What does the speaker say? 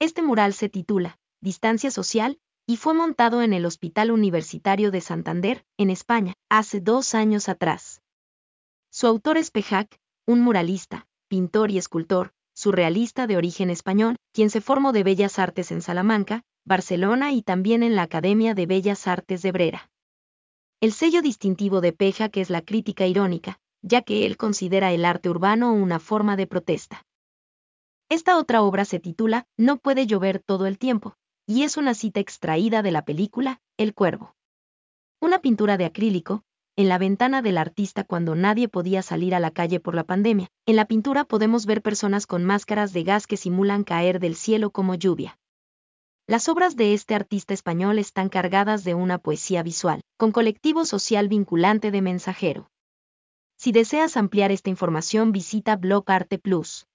Este mural se titula Distancia Social y fue montado en el Hospital Universitario de Santander, en España, hace dos años atrás. Su autor es Pejac, un muralista, pintor y escultor, surrealista de origen español, quien se formó de Bellas Artes en Salamanca, Barcelona y también en la Academia de Bellas Artes de Brera. El sello distintivo de Pejac es la crítica irónica, ya que él considera el arte urbano una forma de protesta. Esta otra obra se titula No puede llover todo el tiempo, y es una cita extraída de la película El Cuervo. Una pintura de acrílico, en la ventana del artista cuando nadie podía salir a la calle por la pandemia. En la pintura podemos ver personas con máscaras de gas que simulan caer del cielo como lluvia. Las obras de este artista español están cargadas de una poesía visual, con colectivo social vinculante de mensajero. Si deseas ampliar esta información visita Blog Arte Plus.